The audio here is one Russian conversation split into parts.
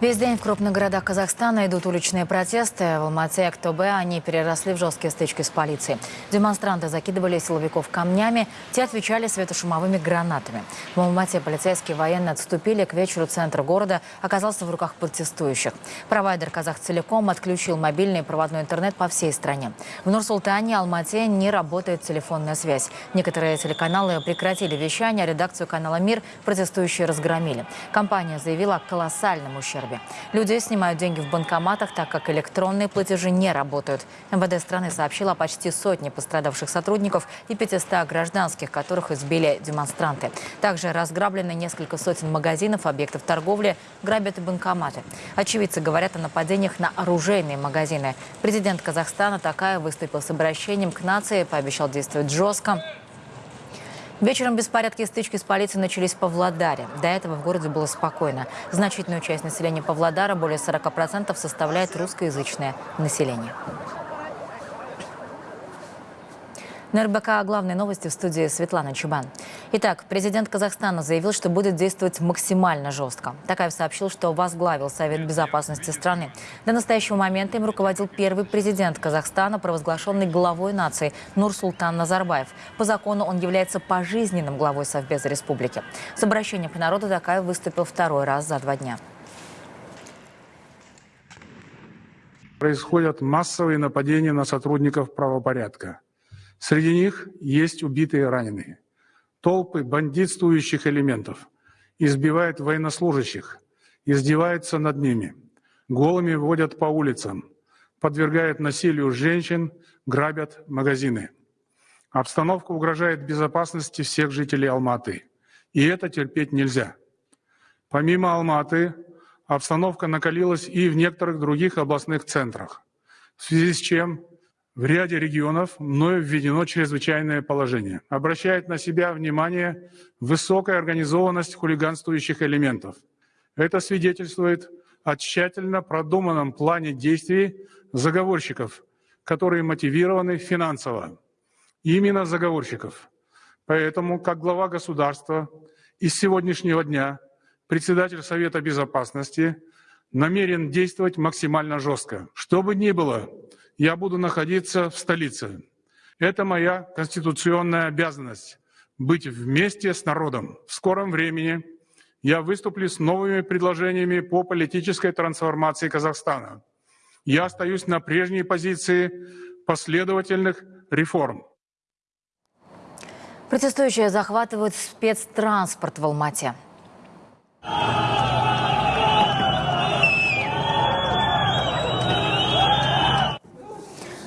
Весь день в крупных городах Казахстана идут уличные протесты. В Алмате и Актобе они переросли в жесткие стычки с полицией. Демонстранты закидывали силовиков камнями, те отвечали светошумовыми гранатами. В Алмате полицейские военные отступили. К вечеру центр города оказался в руках протестующих. Провайдер «Казах Целиком» отключил мобильный и проводной интернет по всей стране. В Нур-Султане Алмате не работает телефонная связь. Некоторые телеканалы прекратили вещание, а редакцию канала «Мир» протестующие разгромили. Компания заявила о колоссальном ущербе Кирове. Люди снимают деньги в банкоматах, так как электронные платежи не работают. МВД страны сообщила о почти сотне пострадавших сотрудников и 500 гражданских, которых избили демонстранты. Также разграблены несколько сотен магазинов, объектов торговли, грабят и банкоматы. Очевидцы говорят о нападениях на оружейные магазины. Президент Казахстана такая выступил с обращением к нации, пообещал действовать жестко. Вечером беспорядки и стычки с полицией начались в Павлодаре. До этого в городе было спокойно. Значительную часть населения Павлодара, более 40%, составляет русскоязычное население. На РБК главные новости в студии Светлана Чубан. Итак, президент Казахстана заявил, что будет действовать максимально жестко. Такаев сообщил, что возглавил Совет безопасности страны. До настоящего момента им руководил первый президент Казахстана, провозглашенный главой нации Нурсултан Назарбаев. По закону он является пожизненным главой Совбеза республики. С обращением к народу Такаев выступил второй раз за два дня. Происходят массовые нападения на сотрудников правопорядка. Среди них есть убитые и раненые. Толпы бандитствующих элементов избивают военнослужащих, издеваются над ними, голыми водят по улицам, подвергают насилию женщин, грабят магазины. Обстановка угрожает безопасности всех жителей Алматы. И это терпеть нельзя. Помимо Алматы, обстановка накалилась и в некоторых других областных центрах, в связи с чем в ряде регионов мною введено чрезвычайное положение. Обращает на себя внимание высокая организованность хулиганствующих элементов. Это свидетельствует о тщательно продуманном плане действий заговорщиков, которые мотивированы финансово. Именно заговорщиков. Поэтому, как глава государства, из сегодняшнего дня председатель Совета Безопасности намерен действовать максимально жестко. Что бы ни было, я буду находиться в столице. Это моя конституционная обязанность – быть вместе с народом. В скором времени я выступлю с новыми предложениями по политической трансформации Казахстана. Я остаюсь на прежней позиции последовательных реформ. Протестующие захватывают спецтранспорт в Алмате.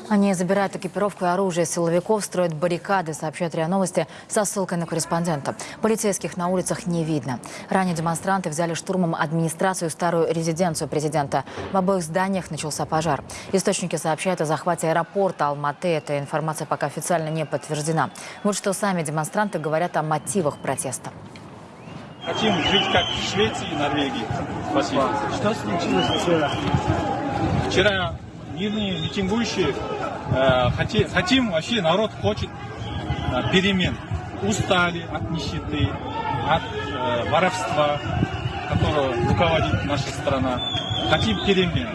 Они забирают экипировку и оружие силовиков, строят баррикады, сообщают РИА Новости со ссылкой на корреспондента. Полицейских на улицах не видно. Ранее демонстранты взяли штурмом администрацию старую резиденцию президента. В обоих зданиях начался пожар. Источники сообщают о захвате аэропорта Алматы. Эта информация пока официально не подтверждена. Вот что сами демонстранты говорят о мотивах протеста. Хотим жить как в Швеции и Норвегии. Спасибо. Что случилось вчера? Вчера мирные митингующие э, хотим, вообще народ хочет э, перемен. Устали от нищеты, от э, воровства, которого руководит наша страна. Хотим перемен.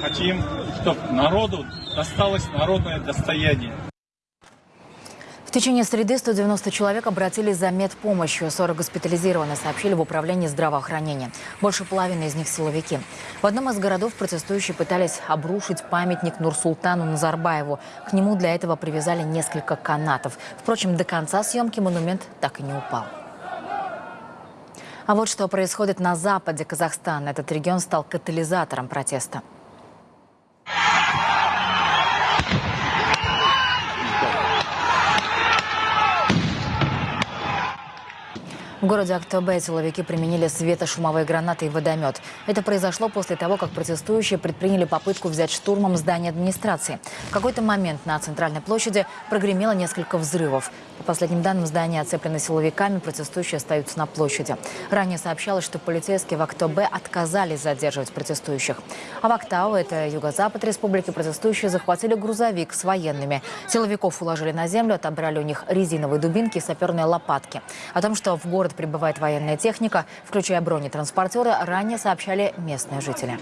Хотим, чтобы народу досталось народное достояние. В течение среды 190 человек обратились за медпомощью. 40 госпитализированы, сообщили в управлении здравоохранения. Больше половины из них силовики. В одном из городов протестующие пытались обрушить памятник Нурсултану Назарбаеву. К нему для этого привязали несколько канатов. Впрочем, до конца съемки монумент так и не упал. А вот что происходит на западе Казахстана. Этот регион стал катализатором протеста. В городе Актобе силовики применили светошумовые гранаты и водомет. Это произошло после того, как протестующие предприняли попытку взять штурмом здание администрации. В какой-то момент на центральной площади прогремело несколько взрывов. По последним данным, здание оцеплено силовиками, протестующие остаются на площади. Ранее сообщалось, что полицейские в Актобе отказались задерживать протестующих. А в Актау, это юго-запад республики, протестующие захватили грузовик с военными. Силовиков уложили на землю, отобрали у них резиновые дубинки и саперные лопатки. О том, что в город прибывает военная техника, включая бронетранспортеры, ранее сообщали местные жители.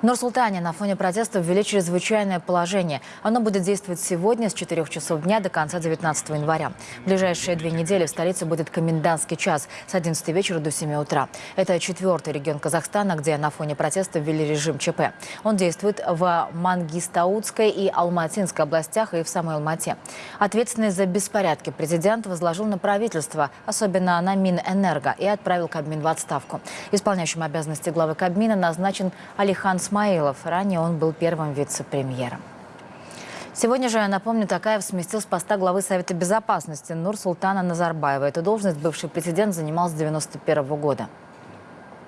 В Нур-Султане на фоне протестов ввели чрезвычайное положение. Оно будет действовать сегодня с 4 часов дня до конца 19 января. В ближайшие две недели в столице будет комендантский час с 11 вечера до 7 утра. Это четвертый регион Казахстана, где на фоне протестов ввели режим ЧП. Он действует в Мангистаутской и Алматинской областях и в самой Алмате. Ответственность за беспорядки президент возложил на правительство, особенно на Минэнерго, и отправил Кабмин в отставку. Исполняющим обязанности главы Кабмина назначен Алихан Исмаилов. Ранее он был первым вице-премьером. Сегодня же, я напомню, Такаев сместил с поста главы Совета Безопасности Нур-Султана Назарбаева. Эту должность бывший президент занимал с 91 года.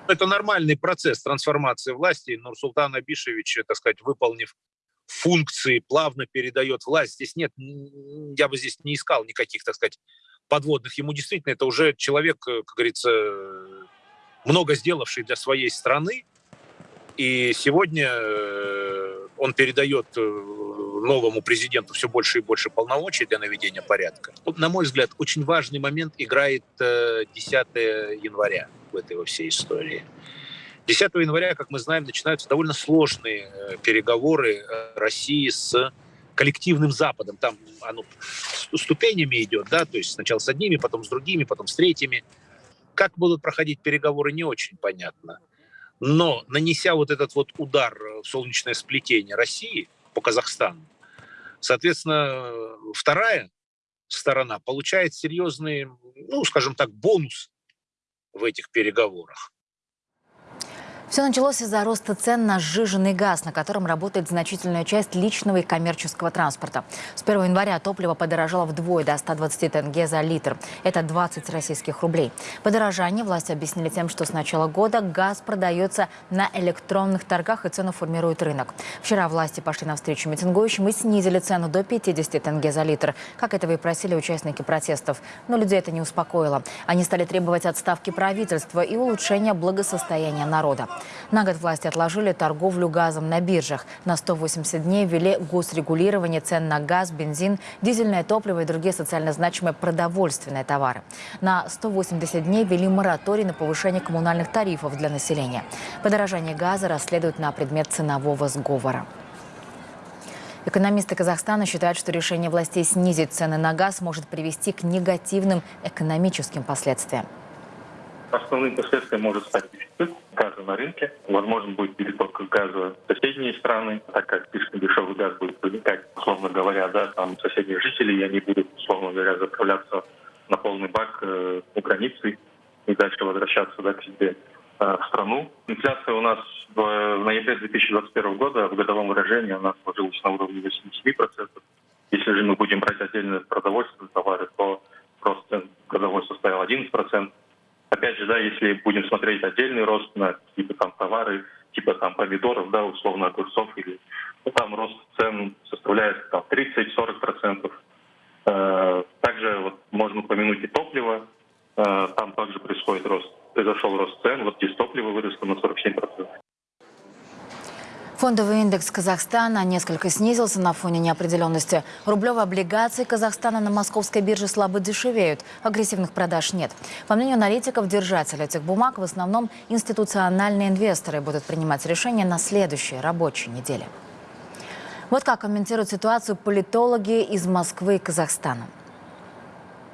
Это нормальный процесс трансформации власти. Нурсултан Абишевич, так сказать, выполнив функции, плавно передает власть. Здесь нет, я бы здесь не искал никаких, так сказать, подводных. Ему действительно это уже человек, как говорится, много сделавший для своей страны, и сегодня э, он передает э, новому президенту все больше и больше полномочий для наведения порядка. На мой взгляд, очень важный момент играет 10 э, января в этой во всей истории. 10 января, как мы знаем, начинаются довольно сложные переговоры России с коллективным Западом. Там оно ступенями идет, да, то есть сначала с одними, потом с другими, потом с третьими. Как будут проходить переговоры, не очень понятно. Но нанеся вот этот вот удар в солнечное сплетение России по Казахстану, соответственно, вторая сторона получает серьезный, ну, скажем так, бонус в этих переговорах. Все началось из-за роста цен на сжиженный газ, на котором работает значительная часть личного и коммерческого транспорта. С 1 января топливо подорожало вдвое до 120 тенге за литр. Это 20 российских рублей. Подорожание власти объяснили тем, что с начала года газ продается на электронных торгах и цену формирует рынок. Вчера власти пошли навстречу митингующим и снизили цену до 50 тенге за литр, как этого и просили участники протестов. Но людей это не успокоило. Они стали требовать отставки правительства и улучшения благосостояния народа. На год власти отложили торговлю газом на биржах. На 180 дней ввели госрегулирование цен на газ, бензин, дизельное топливо и другие социально значимые продовольственные товары. На 180 дней ввели мораторий на повышение коммунальных тарифов для населения. Подорожание газа расследуют на предмет ценового сговора. Экономисты Казахстана считают, что решение властей снизить цены на газ может привести к негативным экономическим последствиям. Основным последствием может стать дефицит газа на рынке. Возможно, будет переток газа в соседние страны, так как слишком дешевый газ будет проникать, условно говоря, да, там соседних жителей, и они будут, условно говоря, заправляться на полный бак э, у границы и дальше возвращаться да, к себе э, в страну. Инфляция у нас в, ноябре 2021 года в годовом выражении у нас сложилась на уровне 87%. Если же мы будем брать отдельно продовольственные товары, то рост годовой составил 11% опять же, да, если будем смотреть отдельный рост на какие-то там товары, типа там помидоров, да, условно огурцов, или ну, там рост цен составляет там 30-40%. Э, также вот можно упомянуть и топливо, э, там также происходит рост, произошел рост цен, вот здесь топливо выросло на 47%. Фондовый индекс Казахстана несколько снизился на фоне неопределенности. Рублевые облигации Казахстана на московской бирже слабо дешевеют. Агрессивных продаж нет. По мнению аналитиков, держатели этих бумаг в основном институциональные инвесторы будут принимать решения на следующей рабочей неделе. Вот как комментируют ситуацию политологи из Москвы и Казахстана.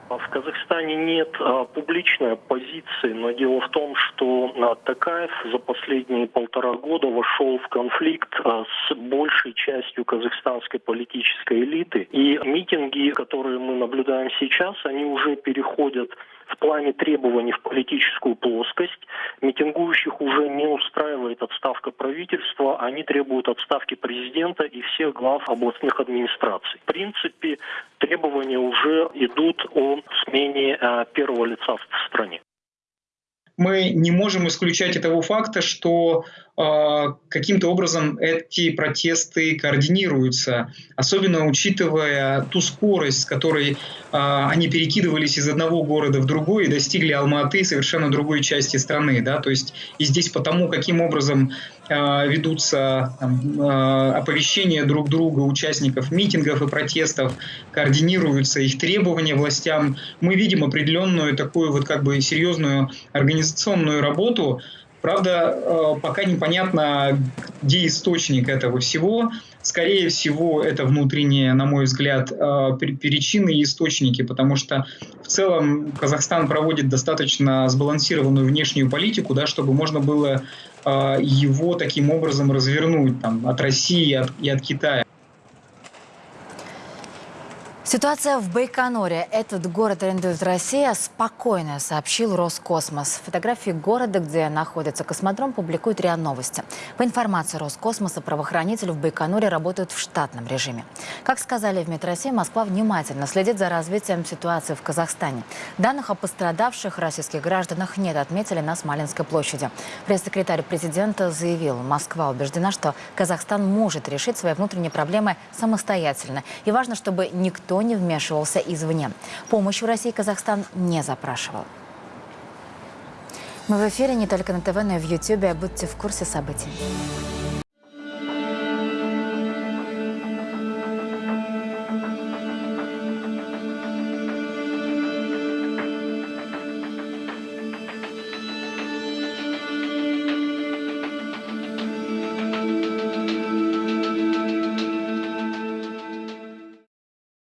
В Казахстане нет а, публичной позиции, но дело в том, что а, Такаев за последние полтора года вошел в конфликт а, с большей частью казахстанской политической элиты. И митинги, которые мы наблюдаем сейчас, они уже переходят в плане требований в политическую плоскость. Митингующих уже не устраивает отставка правительства, они требуют отставки президента и всех глав областных администраций. В принципе, требования уже идут о смене э, первого лица в стране мы не можем исключать этого факта, что каким-то образом эти протесты координируются, особенно учитывая ту скорость, с которой э, они перекидывались из одного города в другой и достигли Алматы, совершенно другой части страны. Да? То есть и здесь потому, каким образом э, ведутся там, оповещения друг друга участников митингов и протестов, координируются их требования властям, мы видим определенную такую вот как бы серьезную организационную работу, Правда, э, пока непонятно, где источник этого всего. Скорее всего, это внутренние, на мой взгляд, э, причины и источники, потому что в целом Казахстан проводит достаточно сбалансированную внешнюю политику, да, чтобы можно было э, его таким образом развернуть там, от России от, и от Китая. Ситуация в Байконуре. Этот город арендует Россия. Спокойно, сообщил Роскосмос. Фотографии города, где находится космодром, публикует РИА Новости. По информации Роскосмоса, правоохранители в Байконуре работают в штатном режиме. Как сказали в МИД России, Москва внимательно следит за развитием ситуации в Казахстане. Данных о пострадавших российских гражданах нет, отметили на Смоленской площади. Пресс-секретарь президента заявил, Москва убеждена, что Казахстан может решить свои внутренние проблемы самостоятельно. И важно, чтобы никто не вмешивался извне. Помощь в России Казахстан не запрашивал. Мы в эфире не только на ТВ, но и в Ютьюбе. Будьте в курсе событий.